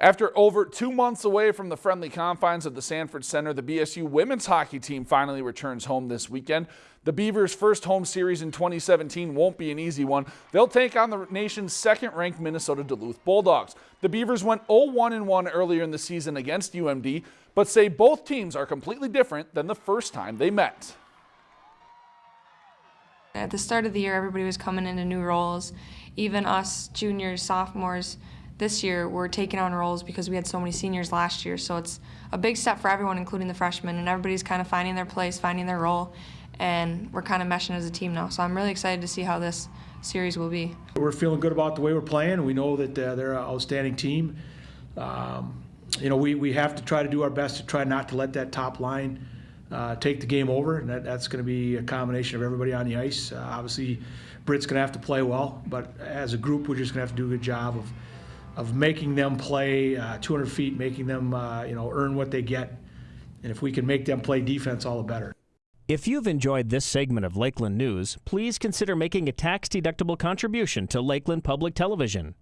After over two months away from the friendly confines of the Sanford Center, the BSU women's hockey team finally returns home this weekend. The Beavers' first home series in 2017 won't be an easy one. They'll take on the nation's second-ranked Minnesota Duluth Bulldogs. The Beavers went 0-1-1 earlier in the season against UMD, but say both teams are completely different than the first time they met. At the start of the year, everybody was coming into new roles. Even us juniors, sophomores, this year we're taking on roles because we had so many seniors last year. So it's a big step for everyone, including the freshmen, and everybody's kind of finding their place, finding their role, and we're kind of meshing as a team now. So I'm really excited to see how this series will be. We're feeling good about the way we're playing. We know that uh, they're an outstanding team. Um, you know, we, we have to try to do our best to try not to let that top line uh, take the game over, and that, that's going to be a combination of everybody on the ice. Uh, obviously, Britt's going to have to play well, but as a group, we're just going to have to do a good job of of making them play uh, 200 feet, making them uh, you know earn what they get, and if we can make them play defense, all the better. If you've enjoyed this segment of Lakeland News, please consider making a tax-deductible contribution to Lakeland Public Television.